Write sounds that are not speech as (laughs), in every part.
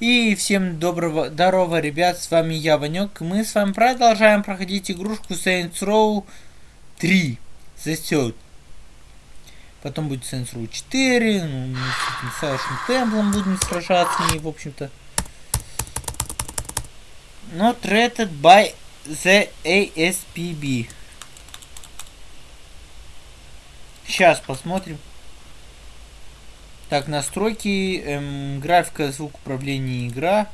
И всем доброго, здорово, ребят, с вами я, Ванек. Мы с вами продолжаем проходить игрушку Saints Row 3. The Third. Потом будет Saints Row 4, ну, мы с Саушем Темплом будем сражаться, и, в общем-то. Not rated by the ASPB. Сейчас посмотрим. Так, настройки, эм, графика, звук управления, игра.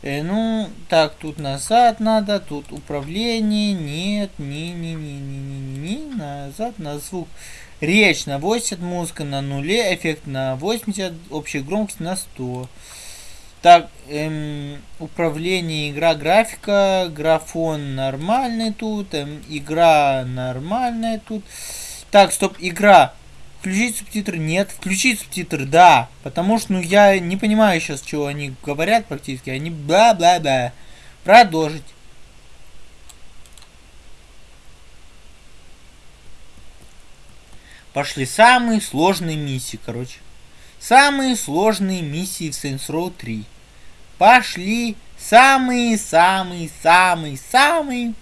Э, ну, так, тут назад надо, тут управление, нет, не, не, не, не, не, не, не, назад, на звук. Речь на 80, музыка на нуле, эффект на 80, общая громкость на 100. Так, эм, управление, игра, графика, графон нормальный тут, эм, игра нормальная тут. Так, стоп, игра. Включить субтитры? Нет. Включить субтитры? Да. Потому что, ну, я не понимаю сейчас, что они говорят практически. Они бла-бла-бла. Продолжить. Пошли самые сложные миссии, короче. Самые сложные миссии в Saints Row 3. Пошли самые-самые-самые-самые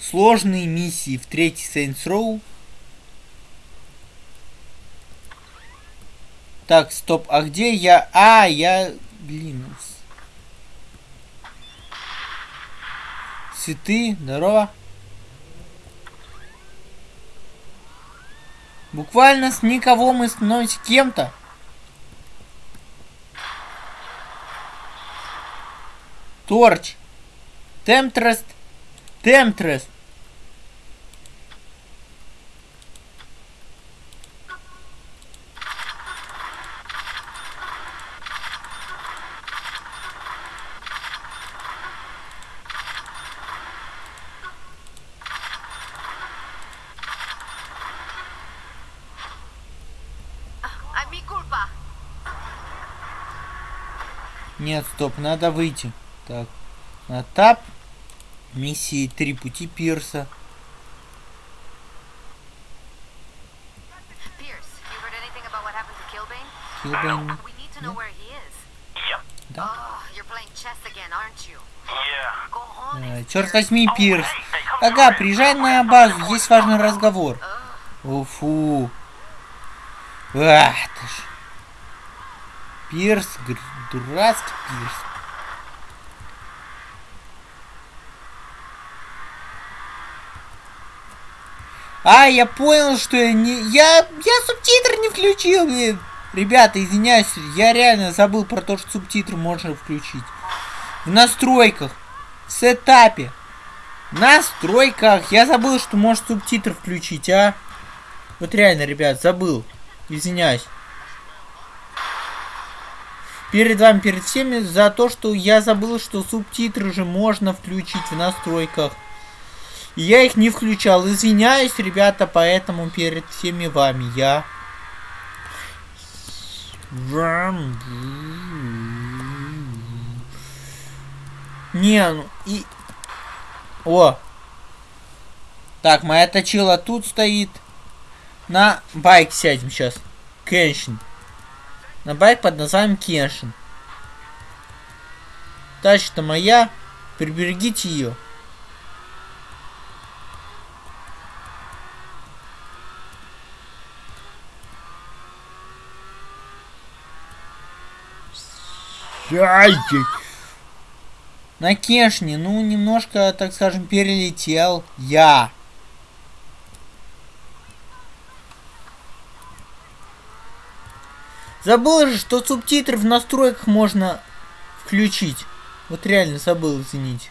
сложные миссии в третий Saints Row Так, стоп, а где я? А, я... Блин. Цветы, здорово. Буквально с никого мы становимся кем-то. Торч. Темтрест. Темтрест. Нет, стоп, надо выйти. Так, на тап. Миссии три пути Пирса. Килбейн. Да? Uh, черт возьми, Пирс. Ага, приезжай на базу, есть важный разговор. Уфу. Ах, ты ж. Пирс, дурацкий пирс. А, я понял, что я не... Я, я субтитры не включил, блин. Ребята, извиняюсь, я реально забыл про то, что субтитры можно включить. В настройках. В сетапе. В настройках. Я забыл, что может субтитры включить, а. Вот реально, ребят, забыл. Извиняюсь перед вами, перед всеми, за то, что я забыл, что субтитры же можно включить в настройках. Я их не включал. Извиняюсь, ребята, поэтому перед всеми вами я... Не, ну и... О! Так, моя точила тут стоит. На байк сядем сейчас. Кеншин на байк под названием Кеншин. Тачка моя, приберегите ее. На Кешне, ну, немножко, так скажем, перелетел я. Забыл же, что субтитры в настройках можно включить. Вот реально забыл, извините.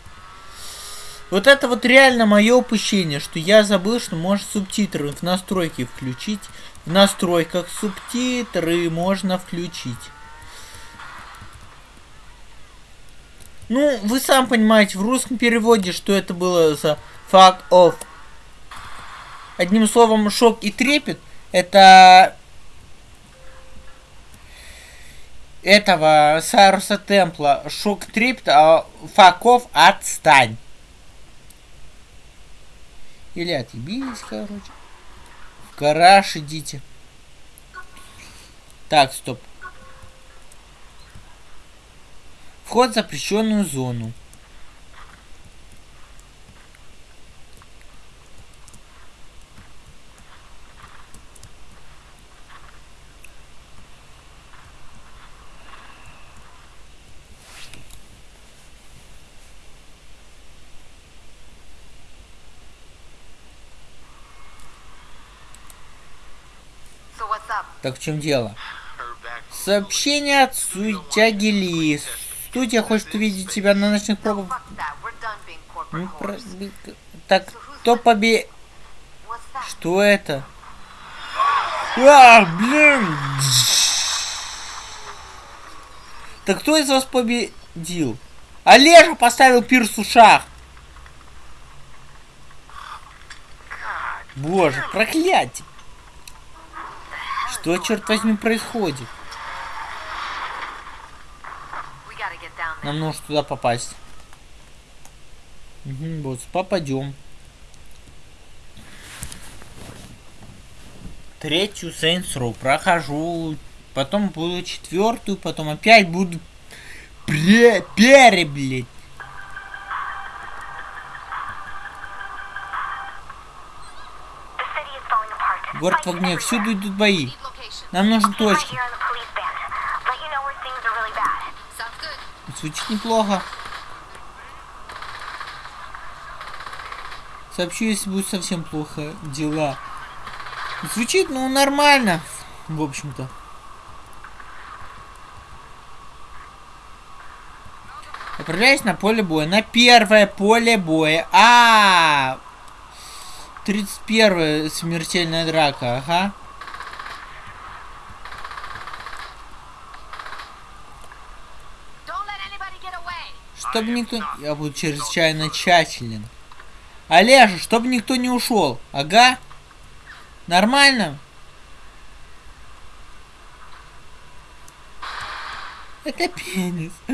Вот это вот реально мое упущение, что я забыл, что можно субтитры в настройки включить. В настройках субтитры можно включить. Ну, вы сам понимаете, в русском переводе, что это было за fuck off. Одним словом, шок и трепет, это этого Саруса Темпла Шок Трипт, а Факов отстань. Или отъебись, короче. В гараж идите. Так, стоп. Вход в запрещенную зону. Так в чем дело? Сообщение от сутяги Ли. Студия хочет увидеть тебя на ночных пробах. Ну. Так, кто побе... Что это? А, блин! Так кто из вас победил? Олежа поставил пирс в ушах. Боже, проклятие. Что, черт возьми, происходит? Нам нужно туда попасть. Угу, вот, попадем. Третью Saints Row прохожу. Потом буду четвертую, потом опять буду пре пере. Город в огне, всюду идут бои. Нам нужны точки. Звучит неплохо. Сообщу, если будет совсем плохо дела. Звучит, ну, нормально, в общем-то. Отправляюсь на поле боя. На первое поле боя. А, 31 смертельная драка, ага. Чтобы никто... Я буду чрезвычайно тщателен. Олежа, чтобы никто не ушел. Ага. Нормально? Это пенис. I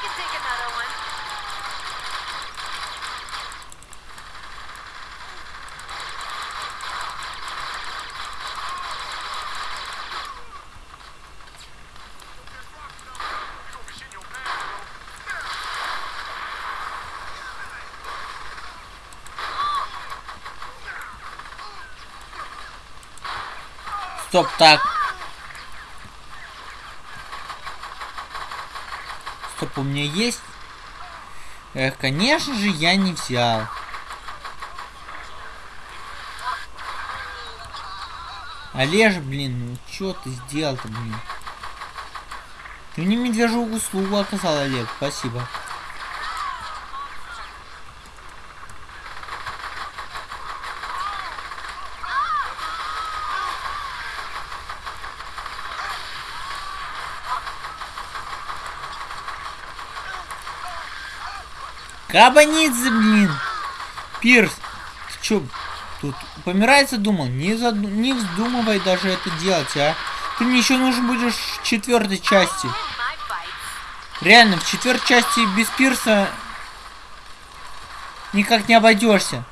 can take another one. Стоп, так. Стоп, у меня есть? Эх, конечно же, я не взял. Олеж, блин, ну чё ты сделал-то, блин? Ты мне медвежью услугу оказал, Олег, спасибо. Кабанидзе, блин! Пирс, ты чё, тут помирается думал? Не, заду... не вздумывай даже это делать, а? Ты мне еще нужен будешь в четвертой части. Реально, в четвертой части без пирса никак не обойдешься.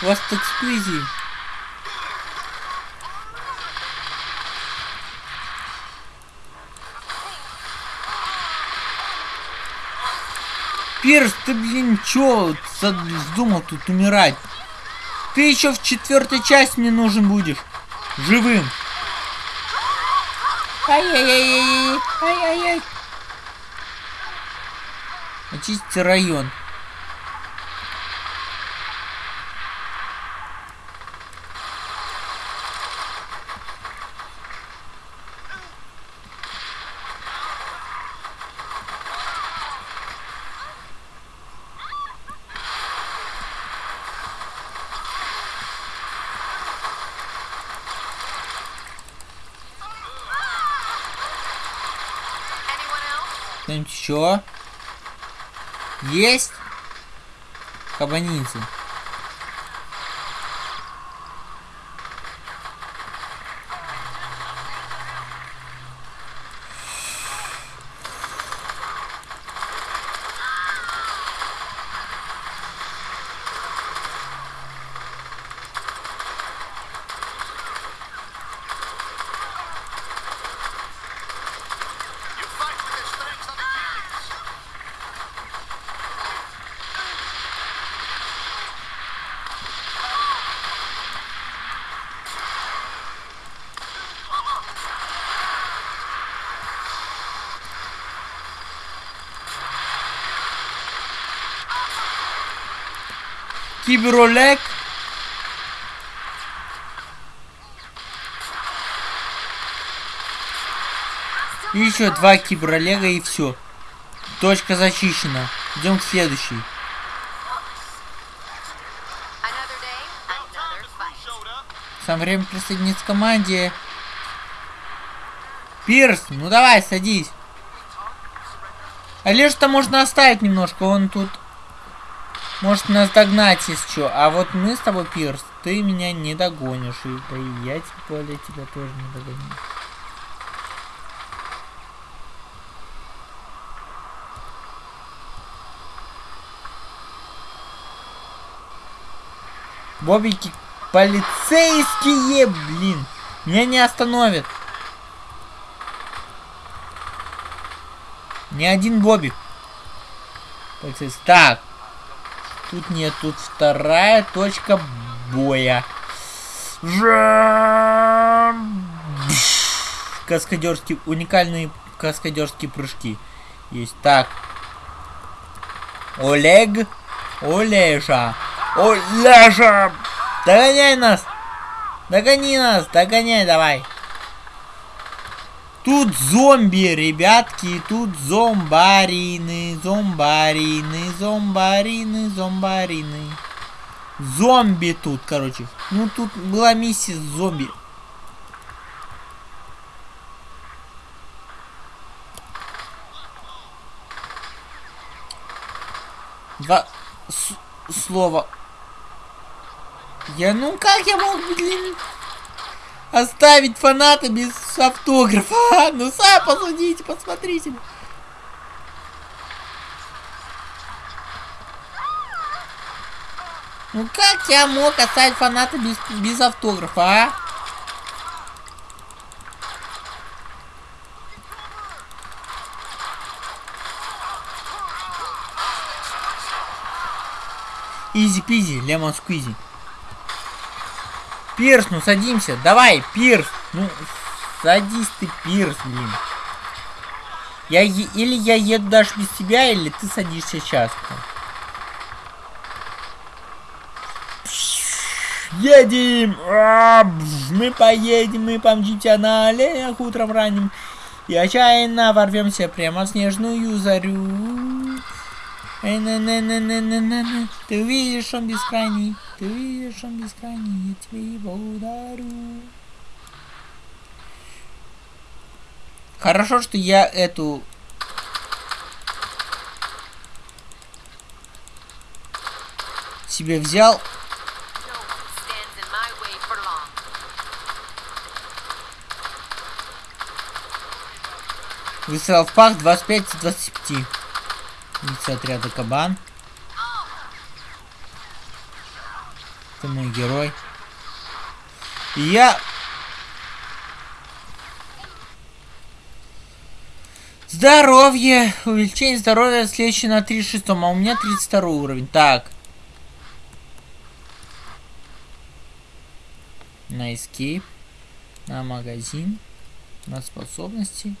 У вас Пирс, ты, блин, чё за- вздумал тут умирать? Ты еще в четвертой части мне нужен будешь. Живым. Ай-яй-яй-яй. Ай-яй-яй. Очистите район. Еще? Есть? Кабаницы. Киберолег. И еще два киберолега и все. Точка зачищена. Идем к следующей. Самое время присоединиться к команде. Пирс, ну давай, садись. Олежа-то можно оставить немножко, он тут может нас догнать, если что. А вот мы с тобой, Пирс, ты меня не догонишь. И, да и я тем более тебя тоже не догоню. Бобики полицейские, блин. Меня не остановят. Ни один бобик. Полицейский. Так. Тут нет, тут вторая точка боя. Каскадерские, уникальные каскадерские прыжки. Есть. Так. Олег. Олежа. Олежа. Догоняй нас. Догони нас. Догоняй давай. Тут зомби, ребятки, тут зомбарины, зомбарины, зомбарины, зомбарины. Зомби тут, короче. Ну, тут была миссия с зомби. Два слова. Я, ну как я мог, блин, оставить фаната без автографа? А? Ну сами посудите, посмотрите. Ну как я мог оставить фаната без, без автографа, а? Easy-peasy, lemon squeezy. Пирс, ну садимся. Давай, Пирс. Ну, садись ты, Пирс, блин. Я е- или я еду даже без тебя, или ты садишься сейчас. Едем! А, Мы поедем, мы помчимся на оленях утром ранним. И отчаянно ворвемся прямо в снежную зарю. Ты увидишь, он бескрайний. Бескрайний. Я тебе его. Хорошо, что я эту... себе взял. Выстрел в пах 25 из 25. Лицо отряда кабан. Ты мой герой. Я... Здоровье! Увеличение здоровья следующее на 36, а у меня 32 уровень. Так. На escape. На магазин. На способности.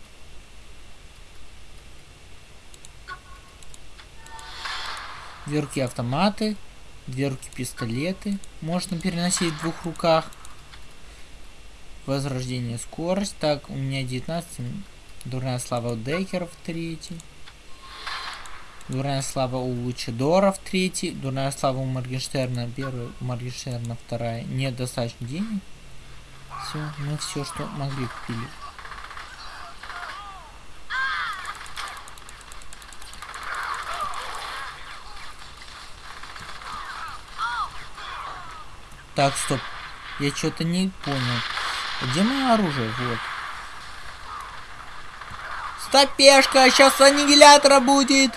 Дверки автоматы, дверки пистолеты. Можно переносить в двух руках. Возрождение скорость. Так, у меня 19. Дурная слава у Декеров третий. Дурная слава у Лучидоров третий. Дурная слава у Моргенштерна первый. У Моргенштерна вторая. Нет достаточно денег. Все, мы все, что могли купили. Так, стоп. Я что-то не понял. Где мое оружие? Вот. Стопешка, сейчас аннигилятора будет.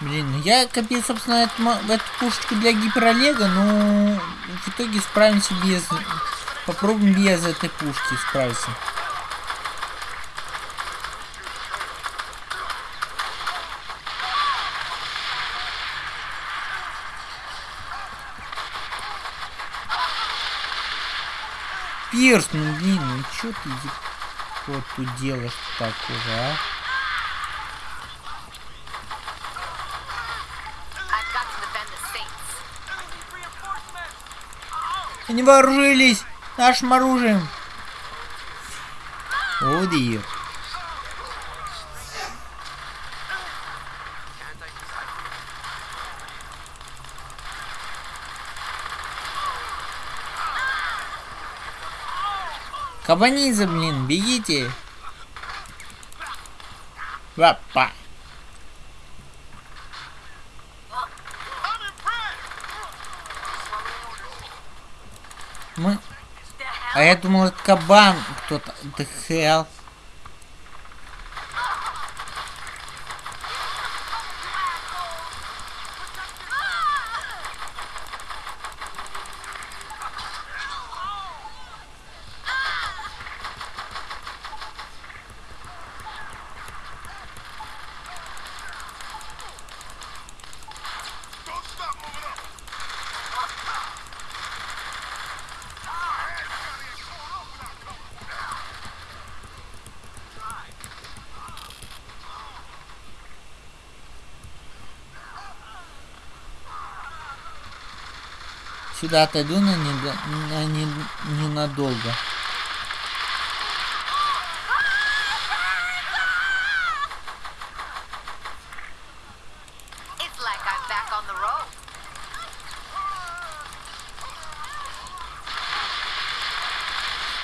Блин, ну я копил, собственно, эту, эту пушечку для гиперолега, но в итоге справимся без... Попробуем без этой пушки справиться. Пирс, ну блин, ну чё ты... вот тут делаешь а? Defend the Saints. Они вооружились нашим оружием. О, дир. Кабанизм, блин, бегите. Вапа. Мы... А я думал, это кабан кто-то. The hell? Сюда отойду на, недо- на не- ненадолго.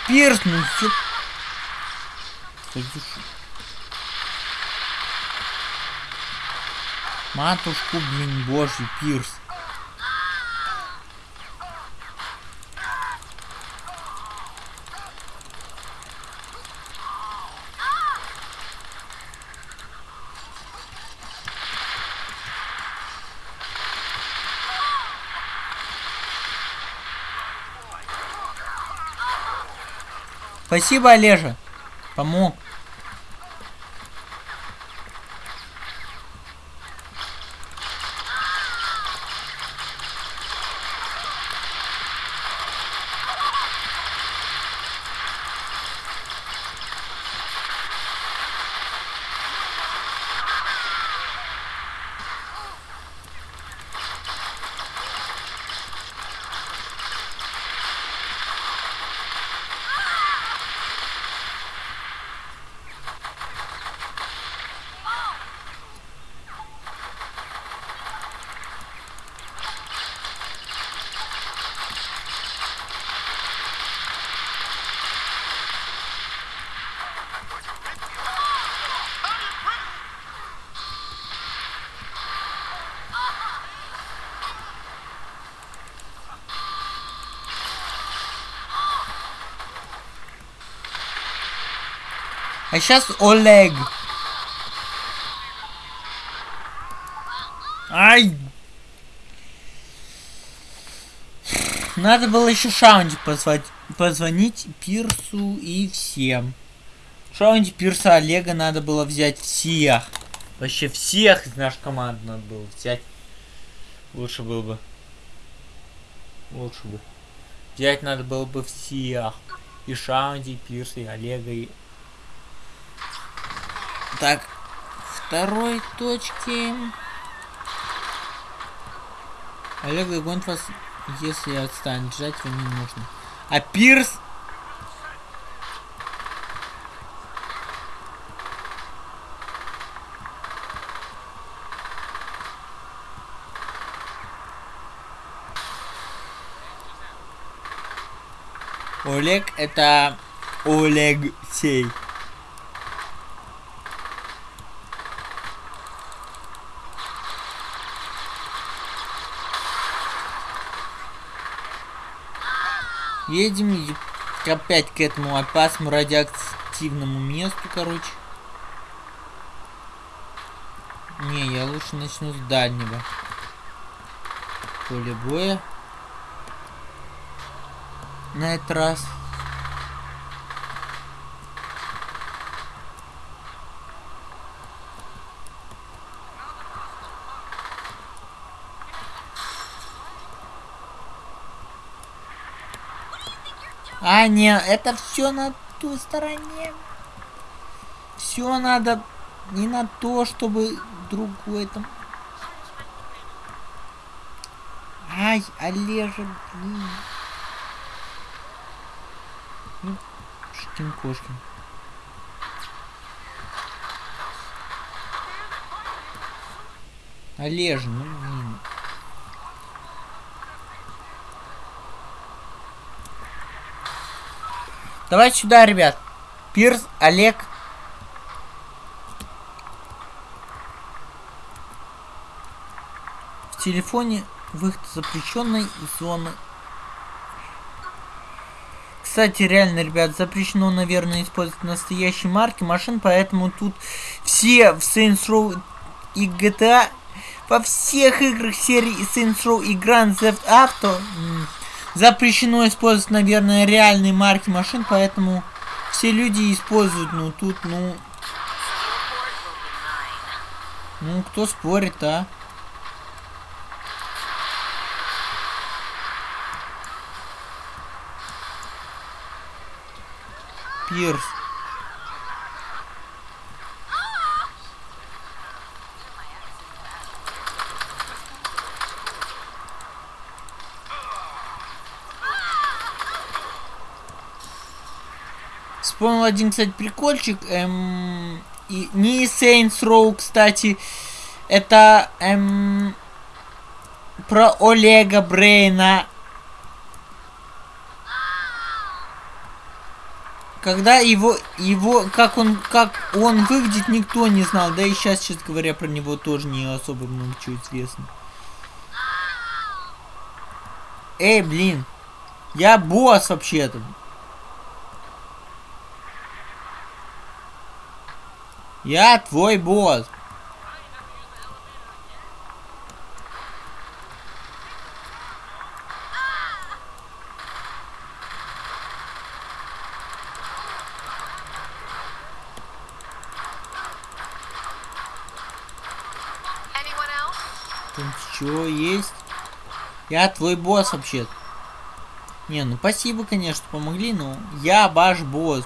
Пирс, ну ж- Матушку, блин, божий, Пирс. Спасибо, Олежа. Помог. А сейчас Олег. Ай! Надо было еще Шаунди позвать, позвонить Пирсу и всем. Шаунди, Пирса, Олега надо было взять всех. Вообще всех из нашей команды надо было взять. Лучше было бы. Лучше бы. Взять надо было бы всех. И Шаунди, и Пирса, и Олега, и так, второй точки. Олег догонит вас, если отстанет. Ждать вам не нужно. А Пирс... Олег это Олег Сей. Едем опять к этому опасному радиоактивному месту, короче. Не, я лучше начну с дальнего. Поле боя. На этот раз. А, не, это все на той стороне. Все надо не на то, чтобы другой там. Ай, Олежа, блин. Ну, Шкин Кошкин. Олежа, ну блин. Давай сюда, ребят. Пирс, Олег. В телефоне выход запрещенной зоны. Кстати, реально, ребят, запрещено, наверное, использовать настоящие марки машин, поэтому тут все в Saints Row и GTA во всех играх серии Saints Row и Grand Theft Auto запрещено использовать, наверное, реальные марки машин, поэтому все люди используют, ну тут, ну, ну кто спорит, а? Пирс. Вспомнил один, кстати, прикольчик. Эм, и не Saints Row, кстати. Это эм, про Олега Брейна. Когда его, его, как он, как он выглядит, никто не знал. Да и сейчас, честно говоря, про него тоже не особо много чего известно. Эй, блин. Я босс вообще-то. Я твой босс. Там что есть? Я твой босс вообще. Не, ну спасибо, конечно, помогли, но я ваш босс.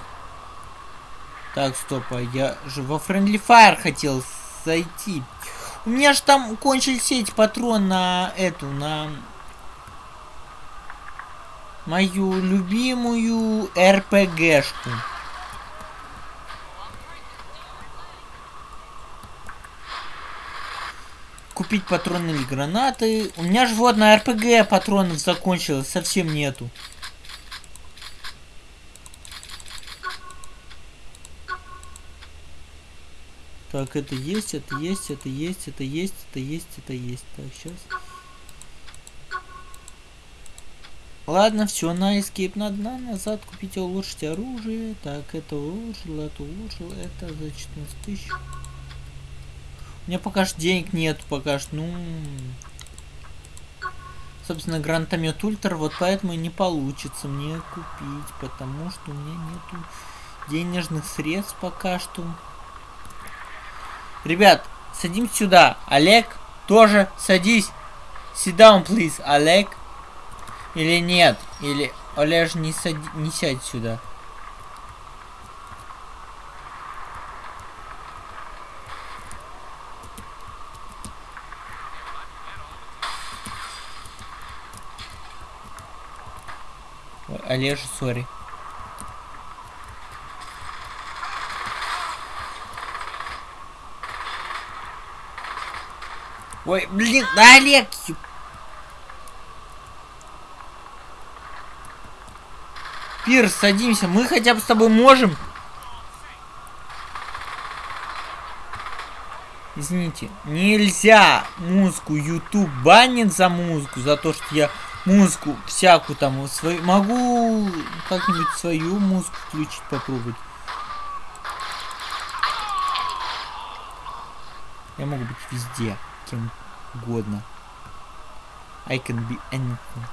Так, стоп, а я же во Friendly Fire хотел зайти. У меня же там кончились эти патроны на эту, на мою любимую РПГшку. Купить патроны или гранаты. У меня же вот на РПГ патронов закончилось, совсем нету. Так, это есть, это есть, это есть, это есть, это есть, это есть. Так, сейчас. Ладно, все, на escape надо на назад купить и улучшить оружие. Так, это улучшил, это улучшил, это за 14 тысяч. У меня пока что денег нет, пока что, ну... Собственно, гранатомет ультра, вот поэтому и не получится мне купить, потому что у меня нету денежных средств пока что. Ребят, садимся сюда. Олег, тоже садись. Sit down, please, Олег. Или нет? Или Олеж не, сади... не сядь сюда. Ой, Олежа, сори. Ой, блин, да Олег! Пирс, садимся, мы хотя бы с тобой можем. Извините, нельзя музыку YouTube банит за музыку, за то, что я музыку всякую там свою могу как-нибудь свою музыку включить попробовать. Я могу быть везде, кем угодно. I can be anything.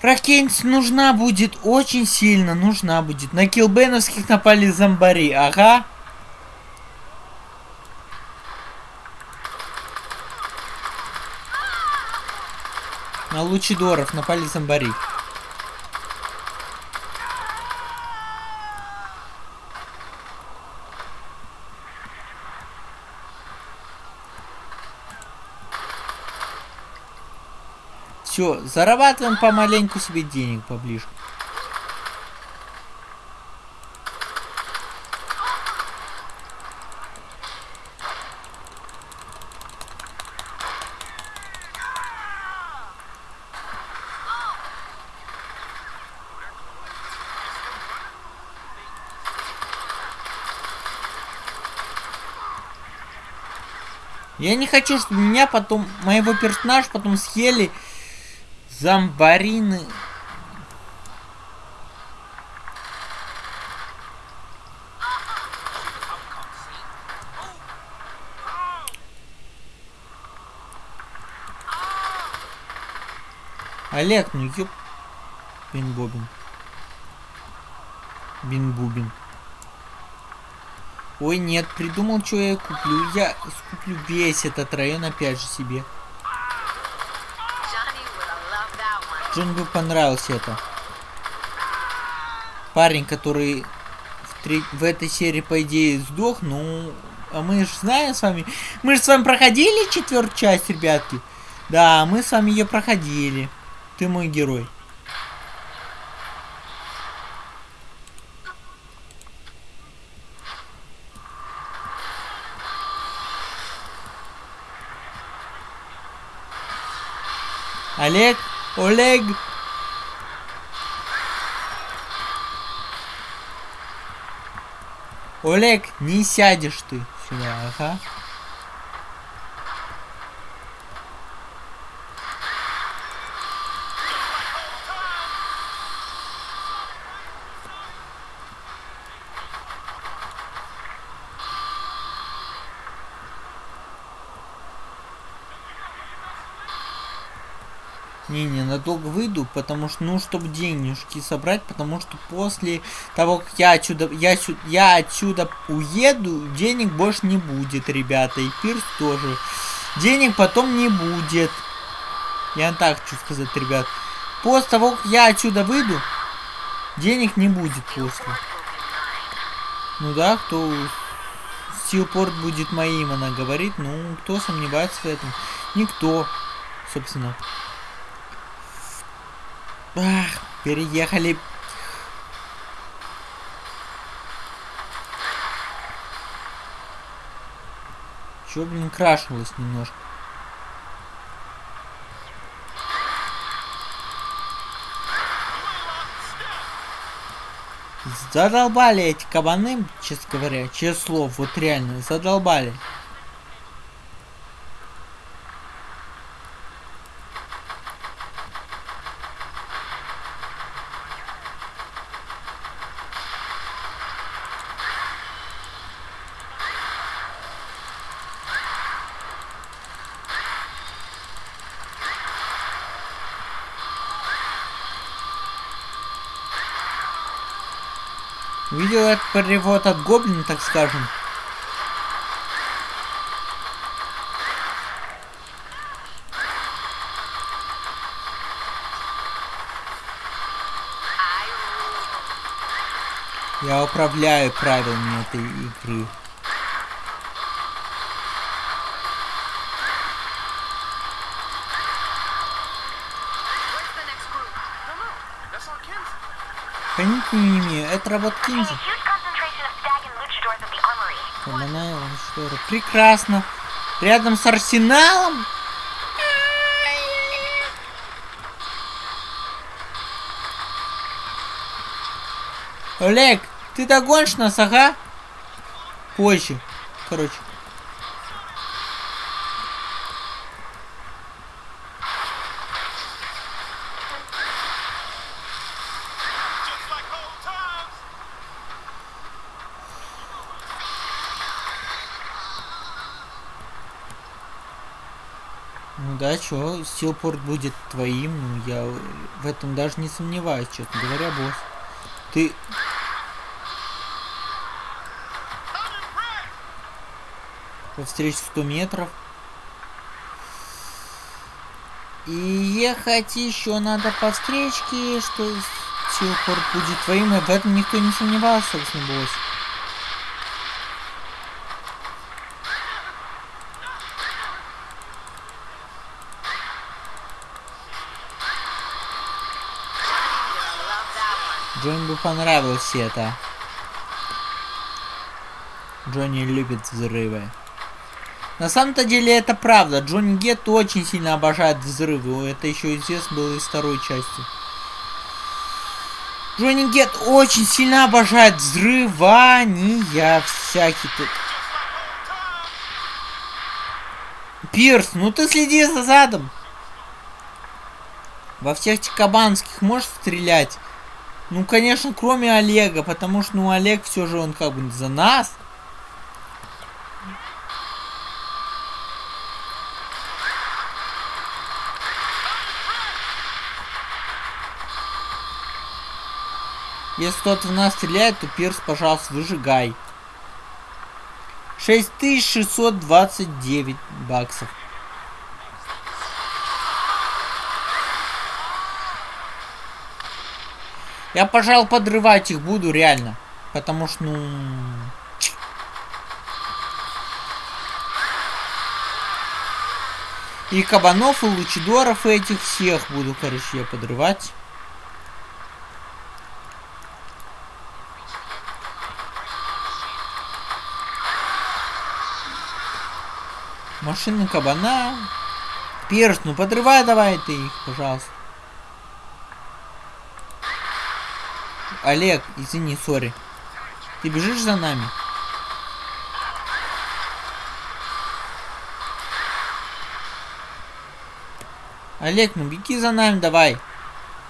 Ракенс нужна будет, очень сильно нужна будет. На килбеновских напали зомбари, ага. На лучидоров напали зомбари. Все, зарабатываем помаленьку себе денег поближе. Я не хочу, чтобы меня потом, моего персонажа потом съели зомбарины. Олег, ну ёп... Бин-бобин. Бин-бубин. Ой, нет, придумал, что я куплю. Я куплю весь этот район опять же себе. Бы понравился это. Парень, который в, тре- в этой серии, по идее, сдох, ну... А мы же знаем с вами... Мы же с вами проходили четвертую часть, ребятки. Да, мы с вами ее проходили. Ты мой герой. Олег, Олег, Олег, не сядешь ты сюда, ага. Не, не, надолго выйду, потому что, ну, чтобы денежки собрать, потому что после того, как я отсюда, я, я отсюда уеду, денег больше не будет, ребята, и пирс тоже. Денег потом не будет. Я так хочу сказать, ребят. После того, как я отсюда выйду, денег не будет после. Ну да, кто Стилпорт будет моим, она говорит. Ну, кто сомневается в этом? Никто, собственно. Ах, переехали. Чё, блин, крашнулось немножко. Задолбали эти кабаны, честно говоря, честное слово, вот реально, задолбали. Перевод от Гоблина, так скажем. Я управляю правилами этой игры. Where's the next group? don't что ли? Прекрасно. Рядом с арсеналом. Олег, ты догонишь нас, ага? Позже. Короче. Да, чё, Стилпорт будет твоим, ну я в этом даже не сомневаюсь, честно говоря, босс. Ты... По встрече 100 метров. И ехать еще надо по встречке, что Стилпорт будет твоим, и в этом никто не сомневался, собственно, босс. Джонни бы понравилось это. Джонни любит взрывы. На самом-то деле это правда. Джонни Гетт очень сильно обожает взрывы. Это еще известно было из второй части. Джонни Гетт очень сильно обожает взрывания всякие тут. Пирс, ну ты следи за задом. Во всех этих кабанских можешь стрелять? Ну, конечно, кроме Олега, потому что, ну, Олег все же он как бы за нас. Если кто-то в нас стреляет, то Пирс, пожалуйста, выжигай. 6629 баксов. Я, пожалуй, подрывать их буду, реально. Потому что, ну... И кабанов, и лучидоров, и этих всех буду, короче, я подрывать. Машина кабана. Перс, ну подрывай давай ты их, пожалуйста. Олег, извини, сори. Ты бежишь за нами? Олег, ну беги за нами давай.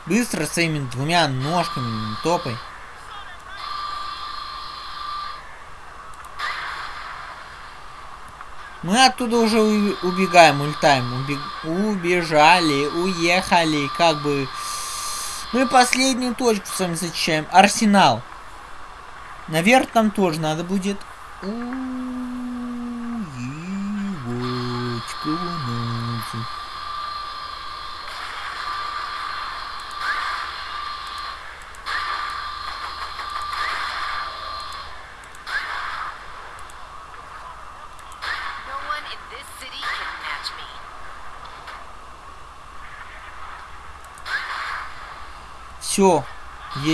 Быстро своими двумя ножками топай. Мы оттуда уже убегаем, улетаем. Убег- Убежали, уехали, как бы... Мы последнюю точку с вами зачищаем. Арсенал. Наверх там тоже надо будет. Уебать, канадцы.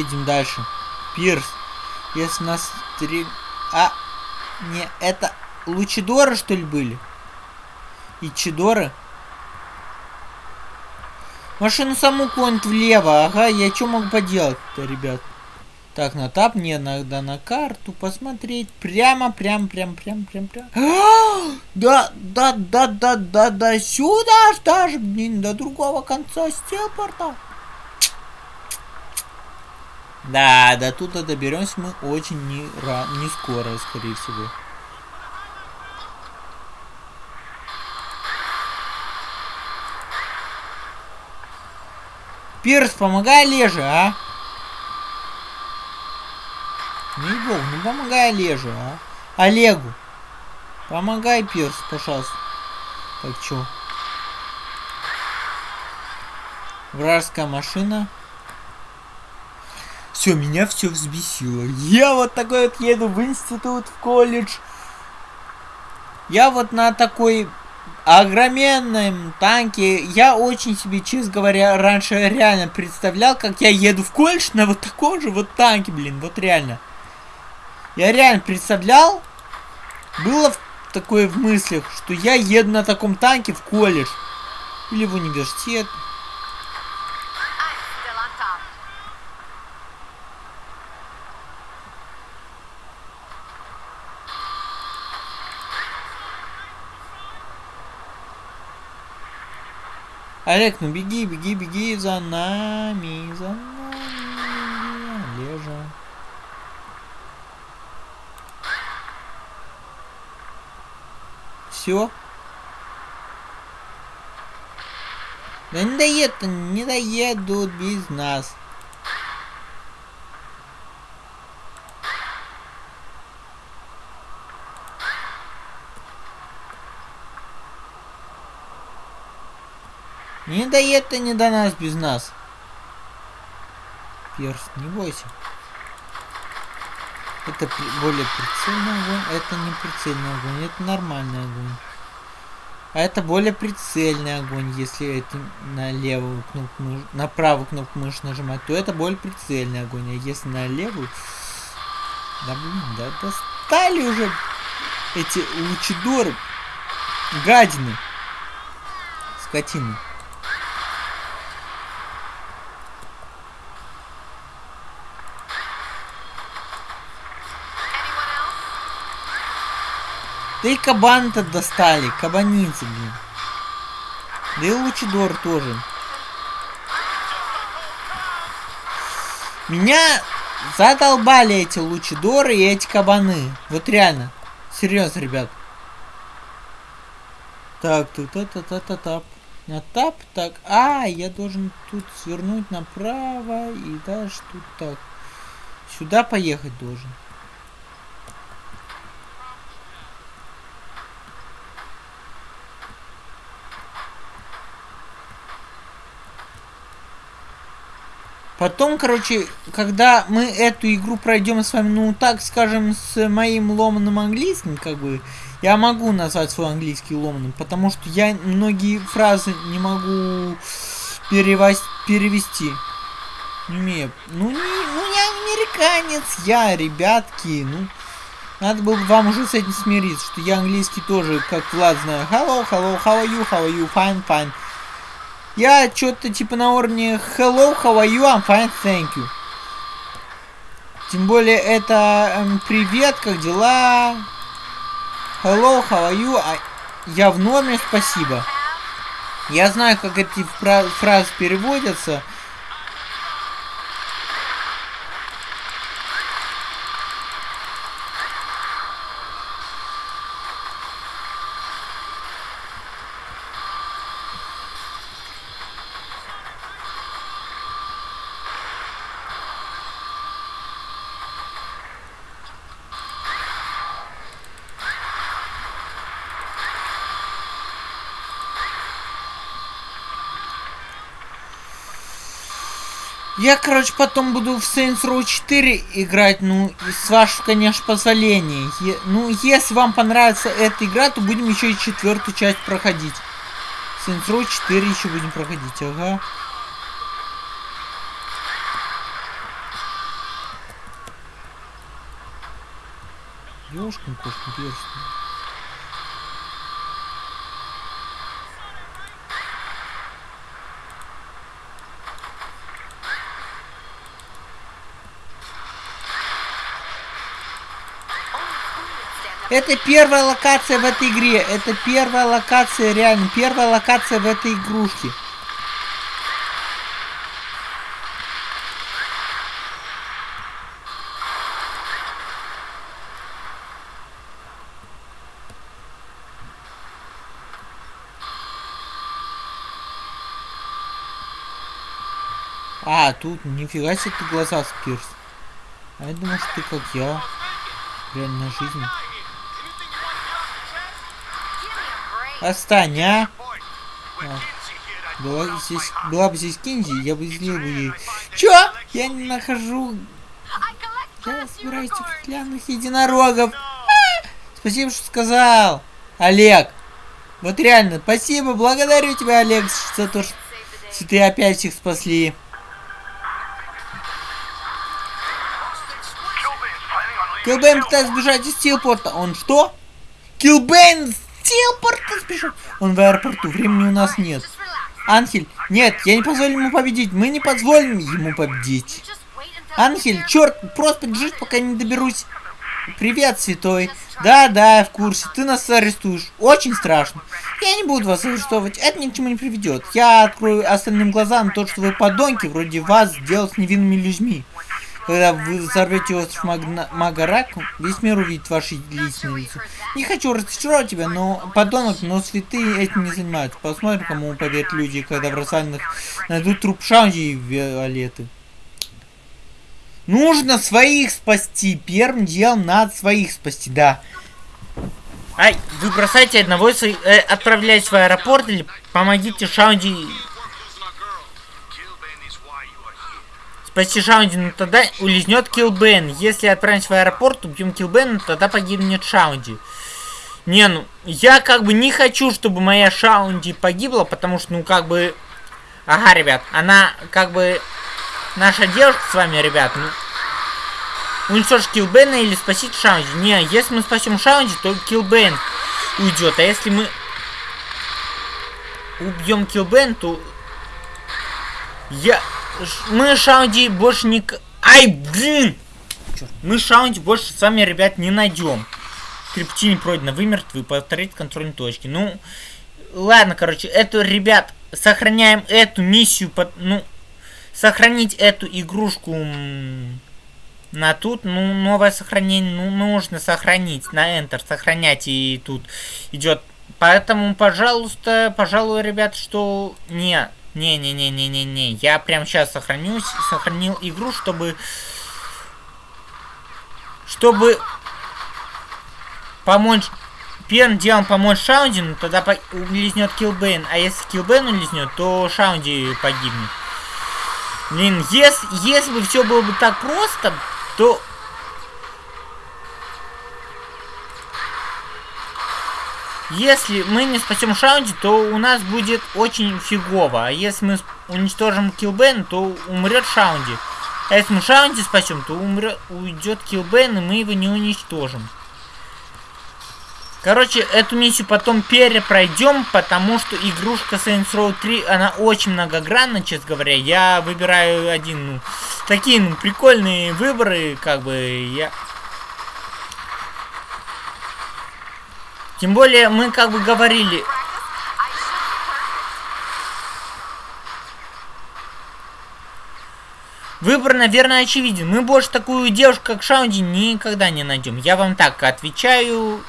Едем дальше. Пирс, если нас стрель... А, не, это Лучидоры, что ли, были? И Чидоры? Машину саму клонит влево, ага, я что могу поделать-то, ребят? Так, на тап, не, надо на карту посмотреть. Прямо, прям, прям, прям, прям, прям. А, Да, да, да, да, да, да, сюда аж даже, блин, до другого конца стелпорта. Да, до туда доберемся мы очень не, ра- не скоро, скорее всего. Пирс, помогай Леже, а? Ну бог, ну помогай Леже, а? Олегу. Помогай, Пирс, пожалуйста. Так, чё? Вражеская машина. Все, меня все взбесило. Я вот такой вот еду в институт, в колледж. Я вот на такой огроменном танке. Я очень себе, честно говоря, раньше реально представлял, как я еду в колледж на вот таком же вот танке, блин, вот реально. Я реально представлял, было такое в мыслях, что я еду на таком танке в колледж. Или в университет. Олег, ну беги, беги, беги за нами, за нами, Олежа. Все? Да не доедут, не доедут без нас. Не доедут они до нас без нас. Перс, не бойся. Это при- более прицельный огонь, это не прицельный огонь, это нормальный огонь. А это более прицельный огонь, если это на левую кнопку на правую кнопку мыши нажимать, то это более прицельный огонь. А если на левую... Да блин, да достали уже эти лучидоры. Гадины. Скотины. Да и кабан-то достали, кабаницы, блин. Да и Лучидор тоже. Меня задолбали эти Лучидоры и эти кабаны. Вот реально. Серьезно, ребят. Так, тут та та та тап На тап, так. А, я должен тут свернуть направо и дальше тут так. Сюда поехать должен. Потом, короче, когда мы эту игру пройдем с вами, ну, так скажем, с моим ломаным английским, как бы, я могу назвать свой английский ломаным, потому что я многие фразы не могу перевос- перевести. Не умею. Ну, не, ну, я американец, я, ребятки, ну, надо было бы вам уже с этим смириться, что я английский тоже, как Влад, знаю. Hello, hello, how are you, how are you, fine, fine. Я что-то типа на уровне Hello, how are you? I'm fine, thank you. Тем более это эм, привет, как дела? Hello, how are you? А, я в норме, спасибо. Я знаю, как эти фра- фразы переводятся. Я, короче, потом буду в Saints Row 4 играть, ну, с вашего, конечно, позволения. Е- ну, если вам понравится эта игра, то будем еще и четвертую часть проходить. Saints Row 4 еще будем проходить, ага. Ёшкин кошкин перстень. Это первая локация в этой игре. Это первая локация, реально. Первая локация в этой игрушке. А, тут нифига себе ты глаза спирс. А я думал, что ты как я. Реальная жизнь. Отстань, а? I Была здесь, была бы здесь Кинзи, я бы излил бы ей. Чё? Я не нахожу. Я собираюсь стеклянных единорогов. А! Спасибо, что сказал. Олег. Вот реально, спасибо, благодарю тебя, Олег, за то, что ты опять всех спасли. Килбейн пытается сбежать из Стилпорта. Он что? Килбейн Стилпорта сбежал. Он в аэропорту. Времени у нас нет. Анхель, нет, я не позволю ему победить. Мы не позволим ему победить. Анхель, черт, просто бежишь, пока не доберусь. Привет, святой. Да, да, я в курсе. Ты нас арестуешь. Очень страшно. Я не буду вас арестовывать. Это ни к чему не приведет. Я открою остальным глаза на то, что вы подонки, вроде вас, делать с невинными людьми. Когда вы взорвете остров Магна- Магарак, весь мир увидит ваши личные лица. Не хочу разочаровать тебя, но подонок, но святые этим не занимаются. Посмотрим, кому поверят люди, когда в развалинах найдут труп Шаунди и Виолеты. Нужно своих спасти. Первым делом надо своих спасти, да. Ай, вы бросайте одного своих, э, отправляйтесь в аэропорт или помогите Шаунди спасти Шаунди, но тогда улизнет Килбен. Если отправимся в аэропорт, убьем Килбена, тогда погибнет Шаунди. Не, ну, я как бы не хочу, чтобы моя Шаунди погибла, потому что, ну, как бы... Ага, ребят, она, как бы... Наша девушка с вами, ребят, ну... Уничтожить Килбена или спасить Шаунди? Не, если мы спасем Шаунди, то Килбен уйдет. А если мы убьем Килбен, то... Я... Мы Шаунди больше не... Ай, блин! Мы Шаунди больше с вами, ребят, не найдем. Крипти не пройдено, вы мертвы, повторить контрольные точки. Ну, ладно, короче, эту, ребят, сохраняем эту миссию, под, ну, сохранить эту игрушку на тут, ну, новое сохранение, ну, нужно сохранить, на Enter, сохранять, и тут идет. Поэтому, пожалуйста, пожалуй, ребят, что не, не, не, не, не, не, не, я прям сейчас сохранюсь, сохранил игру, чтобы, чтобы помочь первым делом помочь Шаунди, ну тогда по- улизнет Килбейн. А если Килбейн улизнет, то Шаунди погибнет. Блин, если, если бы все было бы так просто, то... Если мы не спасем Шаунди, то у нас будет очень фигово. А если мы уничтожим Килбейн, то умрет Шаунди. А если мы Шаунди спасем, то умрет, уйдет Килбейн, и мы его не уничтожим. Короче, эту миссию потом перепройдем, потому что игрушка Saints Row 3, она очень многогранна, честно говоря. Я выбираю один, ну, такие, ну, прикольные выборы, как бы, я... Тем более, мы как бы говорили, Выбор, наверное, очевиден. Мы больше такую девушку, как Шаунди, никогда не найдем. Я вам так отвечаю.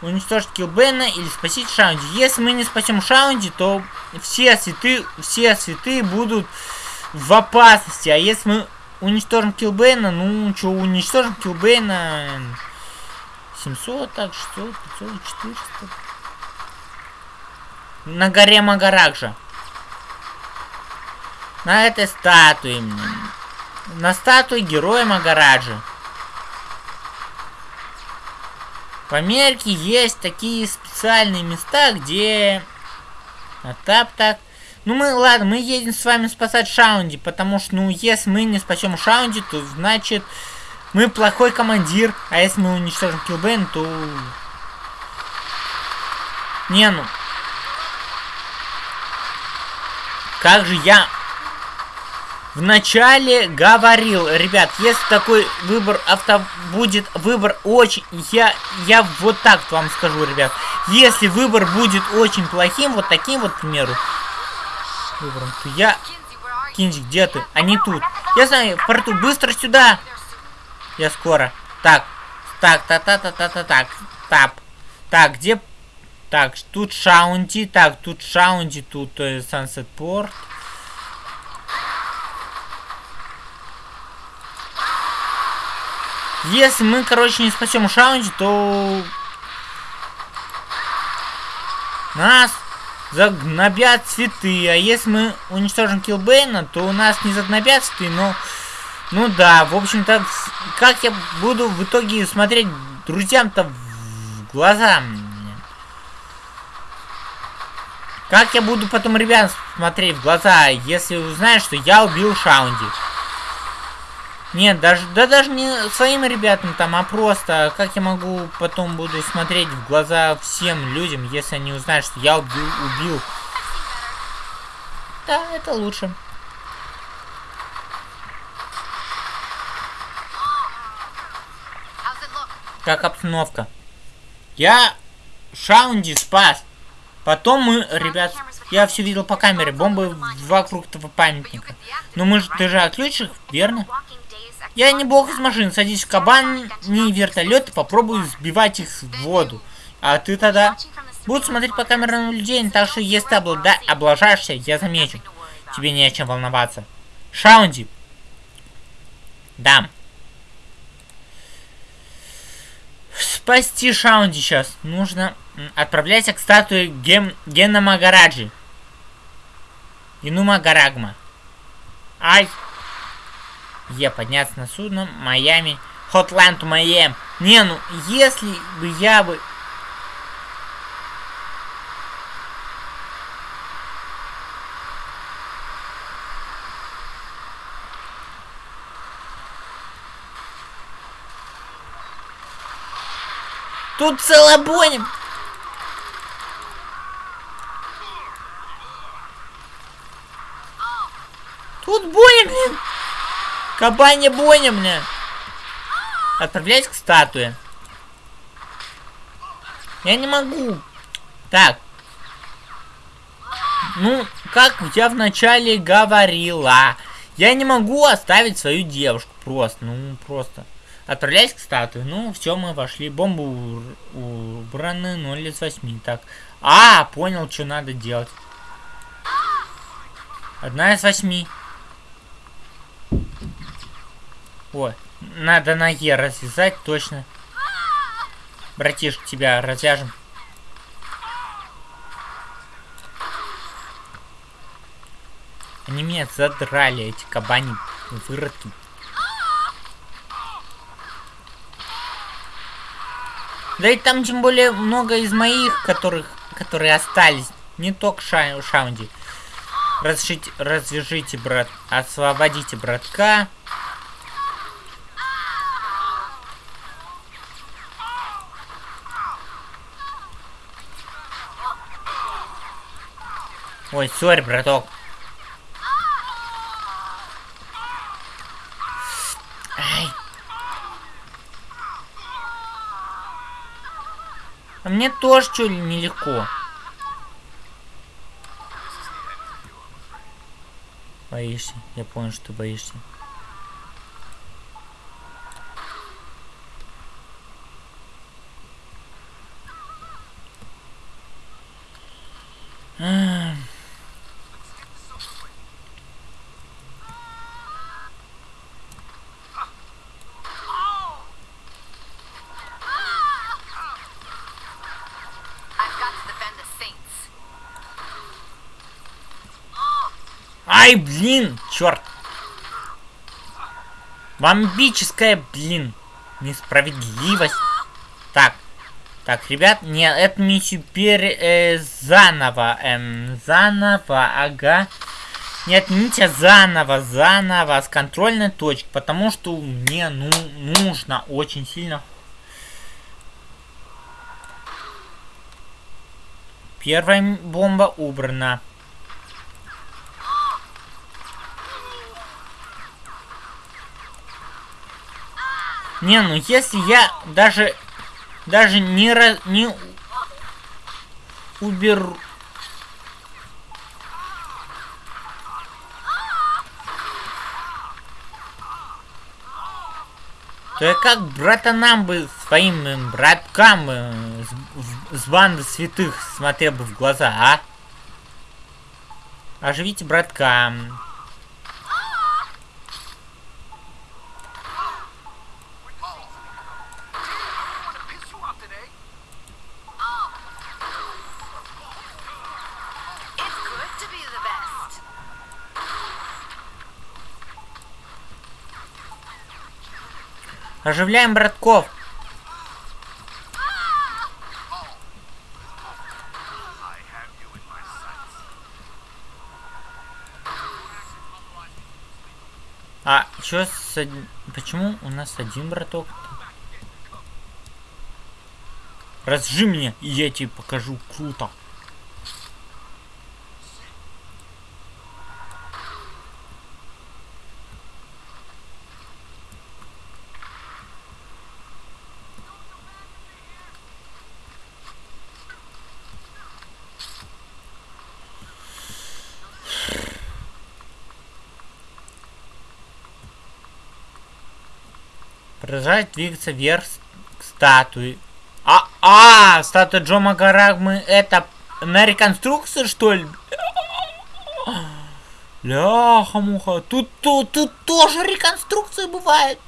Уничтожить Килбена или спасить Шаунди. Если мы не спасем Шаунди, то все цветы, все цветы будут в опасности. А если мы уничтожим Килбена, ну что, уничтожим Килбена 700, так, 600, 500, 400. На горе Магаракжа. На этой статуе. На статуе героя Магараджа. В Америке есть такие специальные места, где... А так, так. Ну мы, ладно, мы едем с вами спасать Шаунди, потому что, ну, если мы не спасем Шаунди, то значит мы плохой командир, а если мы уничтожим Килбейн, то... Не, ну... Как же я вначале говорил, ребят, если такой выбор авто будет выбор очень, я я вот так вам скажу, ребят, если выбор будет очень плохим, вот таким вот, к примеру, то я? Кинзи, где ты? Они тут. Я знаю, в порту, быстро сюда. Я скоро. Так, так, та та та та та так, тап. Так, где? Так, тут Шаунти, так, тут Шаунти, тут э, Сансет Порт. Если мы, короче, не спасем Шаунти, то нас загнобят цветы. А если мы уничтожим Килбейна, то у нас не загнобят цветы, но... Ну да, в общем-то, как я буду в итоге смотреть друзьям-то в глаза? Как я буду потом ребят смотреть в глаза, если узнают, что я убил Шаунди? Нет, даже, да даже не своим ребятам там, а просто, как я могу потом буду смотреть в глаза всем людям, если они узнают, что я убил, убил. Да, это лучше. Как обстановка. Я Шаунди спас. Потом мы, ребят, я все видел по камере, бомбы вокруг этого памятника. Но мы же, ты же отключишь, верно? Я не бог из машин, садись в кабан, не вертолет и попробуй сбивать их в воду. А ты тогда будут смотреть по камерам наблюдения, так что если ты облада... облажаешься, я замечу. Тебе не о чем волноваться. Шаунди. Дам. Спасти Шаунди сейчас. Нужно м, отправляйся к статуе Ген... Гена Магараджи. Инума Гарагма. Ай. Е, подняться на судно. Майами. Hotline Miami. Не, ну, если бы я бы... Тут целая бойня. Тут бойня, блин. Кабанья бойня, блин. Отправляюсь к статуе. Я не могу. Так. Ну, как я вначале говорила. Я не могу оставить свою девушку. Просто, ну, просто. Отправляюсь к статуе. Ну, все, мы вошли. Бомбу убраны 0 из 8. Так. А, понял, что надо делать. Одна из восьми. Ой, надо на Е развязать, точно. Братишка, тебя развяжем. Они меня задрали, эти кабани выродки. Да и там тем более много из моих, которых, которые остались. Не только ша Шаунди. Разрешите, развяжите, брат. Освободите братка. Ой, сори, браток. Ай. А мне тоже что ли нелегко. Боишься? Я понял, что ты боишься. Ах. I've got to defend the Saints. Ай, блин, черт. Бомбическая, блин, несправедливость. Так, так, ребят, не, эту миссию пере, э, заново, эм, заново, ага. Не отмените заново, заново, с контрольной точки, потому что мне, ну, нужно очень сильно. Первая бомба убрана. Не, ну если я даже даже не раз не уберу. То я как братанам бы, своим э, браткам э, с, в- с банды святых смотрел бы в глаза, а? Оживите братка. Оживляем братков. А чё с од- Почему у нас один браток? Разжи меня, и я тебе покажу круто. Продолжать двигаться вверх к статуе. А, а, статуя Джо Магарагмы это на реконструкцию, что ли? Ляха-муха. Тут, тут, тут тоже реконструкция бывает.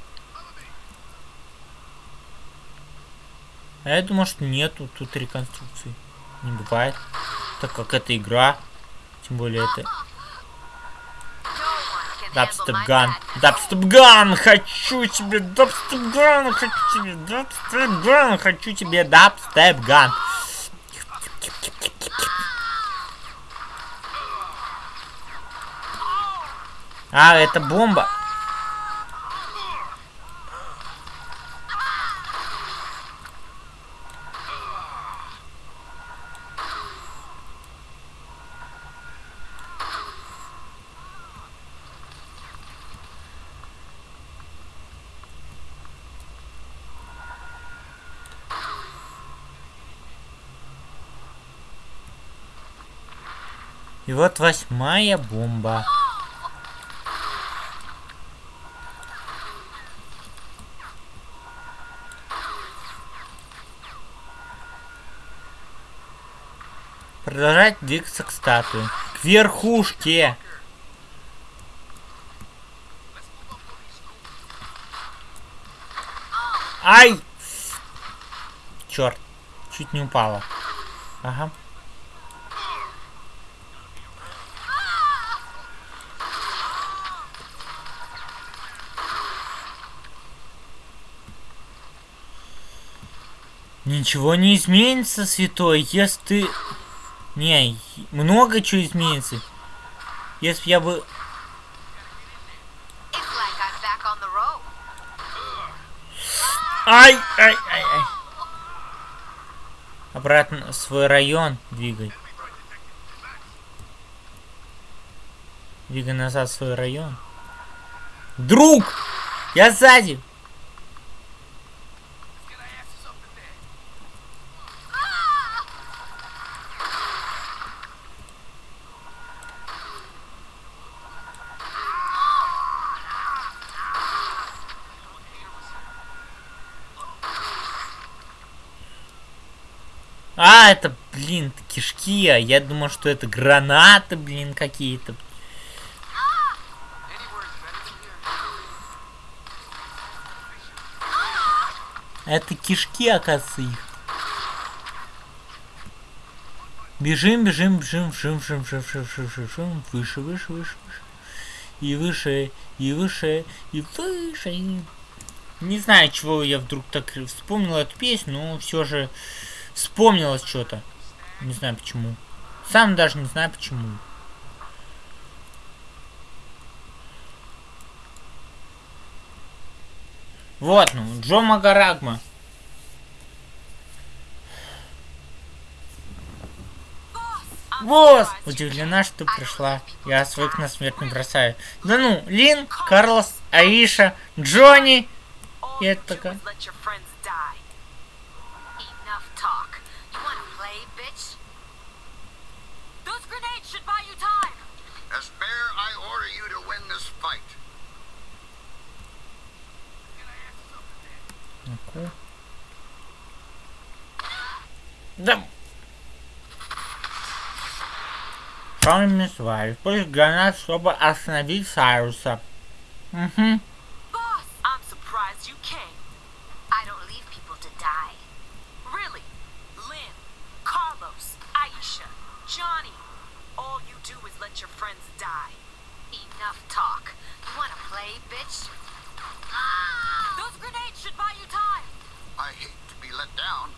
А я думаю, что нету тут реконструкции. Не бывает. Так как это игра. Тем более это... Дабстепган. Дабстепган! Хочу тебе дабстепган! Хочу тебе дабстепган! Хочу тебе дабстепган! А, это бомба. И вот восьмая бомба. Продолжать двигаться к статуе. К верхушке. Ай! Черт. Чуть не упала. Ага. Ничего не изменится, святой, если ты... Не, много чего изменится. Если я бы... Ай, ай, ай, ай. Обратно в свой район двигай. Двигай назад в свой район. Друг! Я сзади! А, это, блин, кишки. А я думал, что это гранаты, блин, какие-то. Это кишки, оказывается, их. Бежим, бежим, бежим, бежим, бежим, бежим, бежим, бежим, бежим, бежим, выше, выше, выше, выше. И выше, и выше, и выше. Не знаю, чего я вдруг так вспомнил эту песню, но все же вспомнилось что-то. Не знаю почему. Сам даже не знаю почему. Вот, ну, Джо Магарагма. Вот! Удивлена, что пришла. Я своих на смерть не бросаю. Да ну, Лин, Карлос, Аиша, Джонни. И это такая. Okay. Да. Помним с вами. Пусть гранат, чтобы остановить Сайруса. Угу. Your friends die. Enough talk. You wanna play, bitch? I hate to be let down.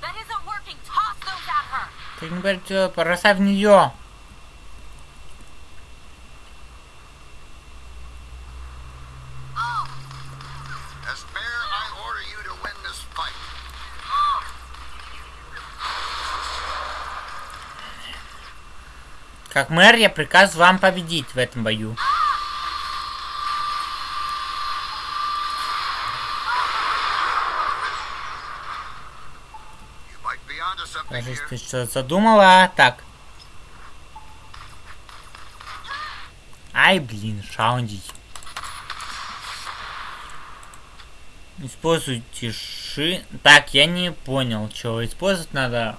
that isn't working. Toss those at her. Ты не бери, бросай в. Как мэр, я приказываю вам победить в этом бою. Here. ты что задумала? Так. Ай, блин, шаунди. Используйте ши... Так, я не понял, что использовать надо.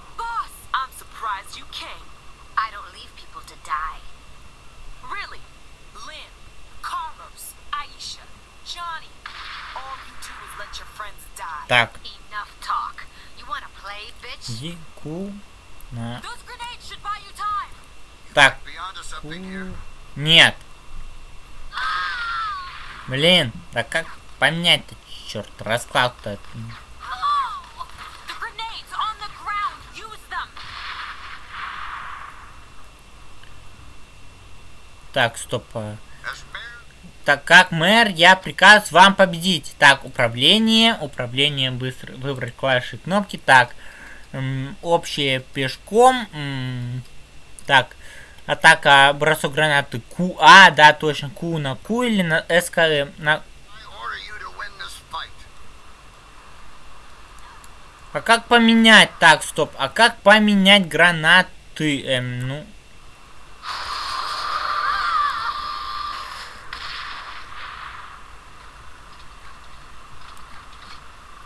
Так. Дику. Так. У... Нет. Блин, да как поменять-то, черт, расклад-то. Так, стоп. А. Так как мэр, я приказ вам победить. Так, управление, управление быстро выбрать клавиши кнопки. Так, м, общее пешком. м, так, атака, бросок гранаты Q. А, да, точно, Q на Q или на СКМ. На... This fight. А как поменять? Так, стоп. А как поменять гранаты? Эм, ну.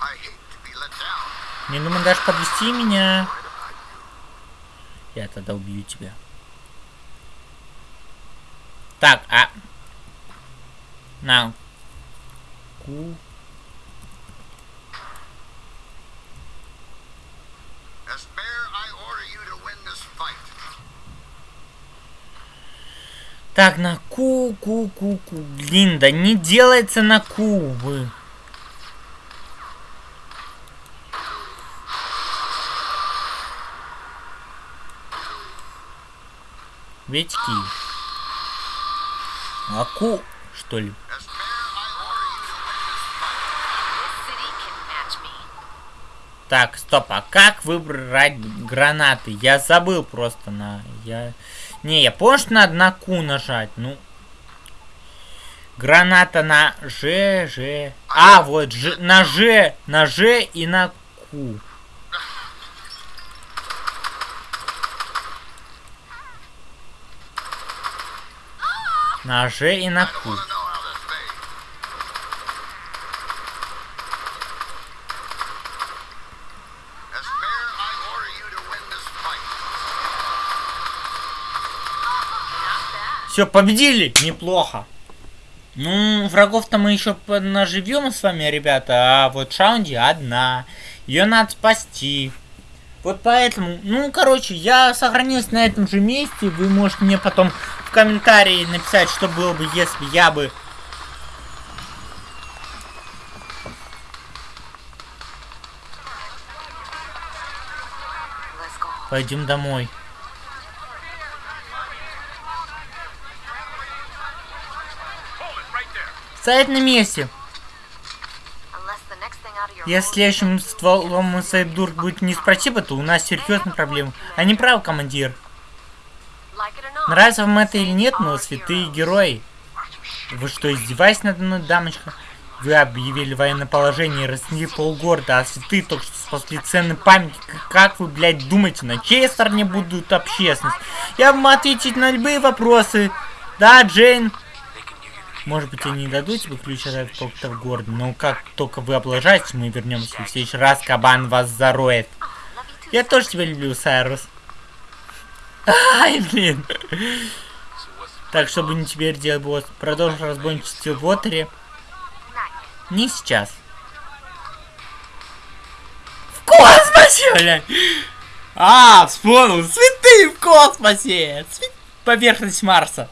I hate to be let down. Не думаю даже подвести меня. Я тогда убью тебя. Так, а... На. Ку. Так, на ку, ку, ку, ку. Блин, да не делается на ку, вы. Ветики. А ку, что ли? As mayor, I order you to win this fight. This city can match me. Так, стоп, а как выбрать гранаты? Я забыл просто на... Я... Не, я помню, что надо на Q нажать, ну... Граната на Ж, Ж... А, вот, Ж, на Ж, на Ж и на Q. На и на Q. Все, победили! Неплохо. Ну, врагов-то мы еще наживем с вами, ребята, а вот Шаунди одна. Ее надо спасти. Вот поэтому, ну, короче, я сохранился на этом же месте. Вы можете мне потом в комментарии написать, что было бы, если я бы... Пойдем домой. Стоять на месте. Если следующим стволом Сайбдург будет не спротива, то у нас серьезные проблемы. А не прав, командир. Нравится вам это или нет, но святые герои. Вы что, издеваетесь надо мной, дамочка? Вы объявили военное положение и разнесли полгорода, а святые только что спасли ценный памятник. Как вы, блядь, думаете, на чьей стороне будут общественность? Я вам ответить на любые вопросы. Да, Джейн? Может быть, они не дадут тебе ключ от этого города, но как только вы облажаетесь, мы вернемся. В следующий раз кабан вас зароет. Я тоже тебя люблю, Сайрус. Ай, блин. Так, чтобы не теперь делать босс, продолжим разбойничество в Уотере. Не сейчас. В космосе, блядь! А, вспомнил, цветы в космосе! Поверхность Марса.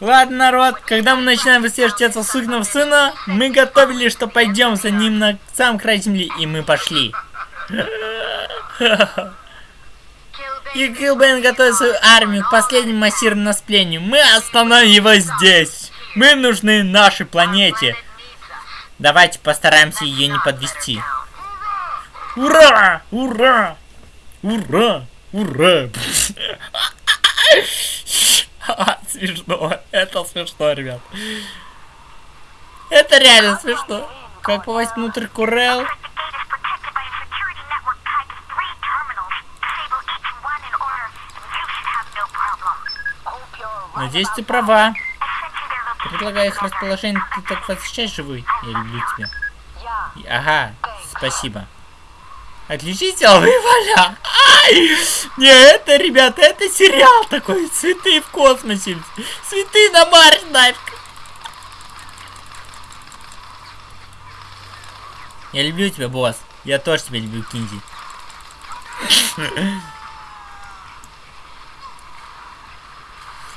Ладно, народ, когда мы начинаем выслеживать этого сукиного сына, мы готовили, что пойдем за ним на сам край земли, и мы пошли. И Килбейн готовит свою армию к последнему массированному насплению. Мы остановим его здесь. Мы нужны нашей планете. Давайте постараемся ее не подвести. Ура! Ура! Ура! Ура! (laughs) Смешно. Это смешно, ребят. Это реально смешно. Как попасть внутрь Курел? Надеюсь, ты права. Предлагаю их расположение, ты так восхищаешь живой. Я люблю тебя. Ага, спасибо. Отключите алые поля. Ай! Не, это, ребята, это сериал такой. Цветы в космосе. Цветы на Марсе нафиг. Я люблю тебя, босс. Я тоже тебя люблю, Кинзи.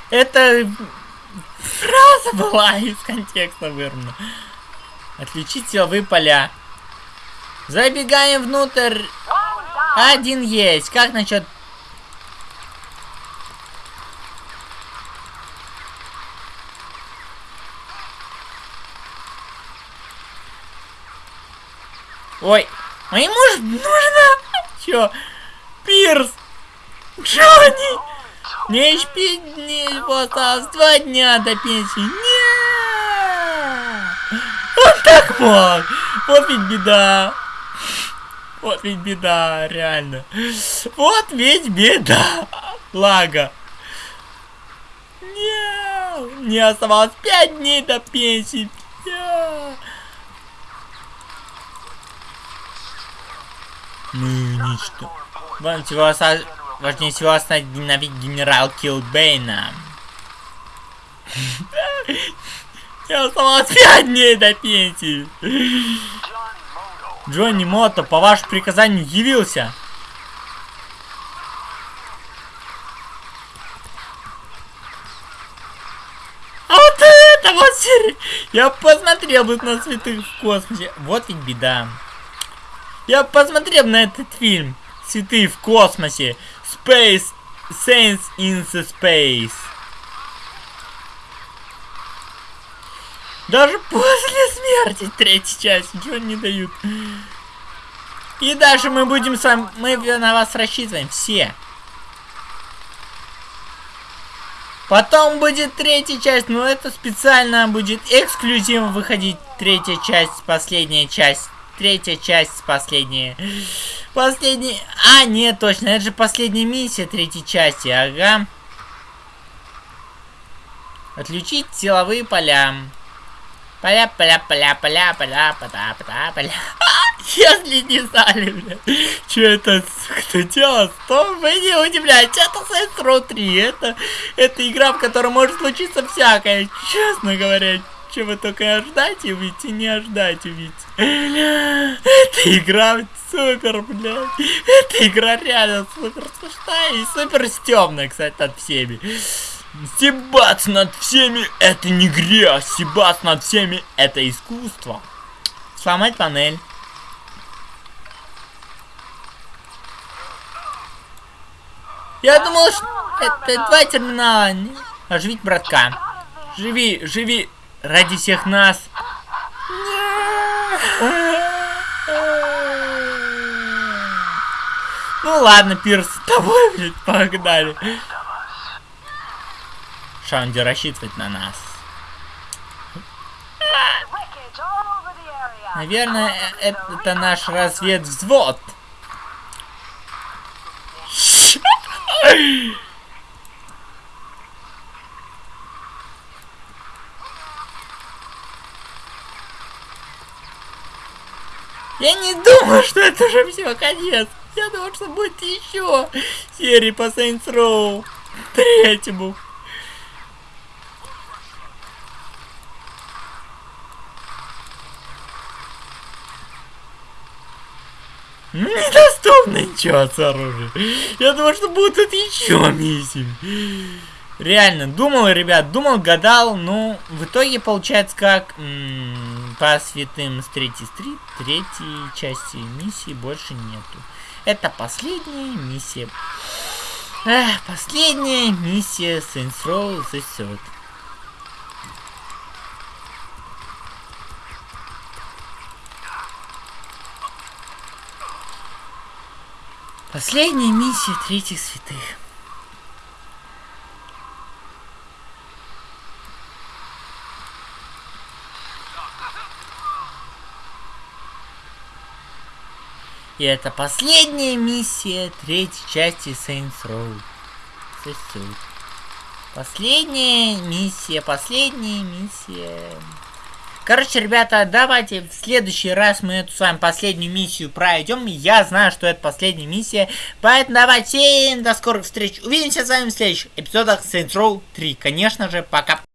Это фраза была из контекста вырвана. Отключить силовые поля. Забегаем внутрь. Один есть. Как насчет... Ой, а ему же нужно... Чё? Пирс! Джонни! Не не вот осталось два дня до пенсии. Нет! Он так мог! Вот ведь беда! Вот ведь беда, реально. Вот ведь беда. Лага. Нет, мне оставалось пять дней до пенсии. Нет. Ну, ничто. Вам всего оста... Важнее всего остановить генерал Килбейна. (laughs) Мне оставалось пять дней до пенсии. Джонни Мото по вашему приказанию явился. А вот это вот. Я посмотрел бы на святых в космосе. Вот ведь беда. Я посмотрел на этот фильм. Святые в космосе. Space Saints in the Space. Даже после смерти третьей части ничего не дают. И даже мы будем с вами... Мы на вас рассчитываем. Все. Потом будет третья часть, но это специально будет эксклюзивно выходить. Третья часть, последняя часть. Третья часть, последняя. Последняя... А, нет, точно, это же последняя миссия третьей части, ага. Отключить силовые поля. Поля, поля, поля, поля, поля, поля, поля, поля. Если не знали, бля, что это кто делал, то вы не удивляйтесь, это Saints Row 3, это, это игра, в которой может случиться всякое, честно говоря, что вы только ждать увидите, не ждать увидите. Эта игра супер, блядь, эта игра реально супер смешная и супер стемная, кстати, над всеми. Стебаться над всеми это не грязь, стебаться над всеми это искусство. Сломать панель. Я думал, что это два терминала. Оживить братка. Живи, живи ради всех нас. Ну ладно, Пирс, с тобой, блядь, погнали. Шанди рассчитывать на нас. Наверное, это наш разведвзвод. Я не думал, что это уже все конец. Я думал, что будет еще серии по Saints Row третьему. Недоступно ничего с оружием. Я думал, что будут еще миссии. Реально, думал, ребят, думал, гадал, ну, в итоге получается как по святым с третьей стрит, третьей части миссии больше нету. Это последняя миссия. Эх, последняя миссия Saints Row The Third. Последняя миссия третьих святых. И это последняя миссия третьей части Saints Row. Последняя миссия, последняя миссия. Короче, ребята, давайте в следующий раз мы эту с вами последнюю миссию пройдем. Я знаю, что это последняя миссия. Поэтому давайте до скорых встреч. Увидимся с вами в следующих эпизодах Saints Row 3. Конечно же, пока.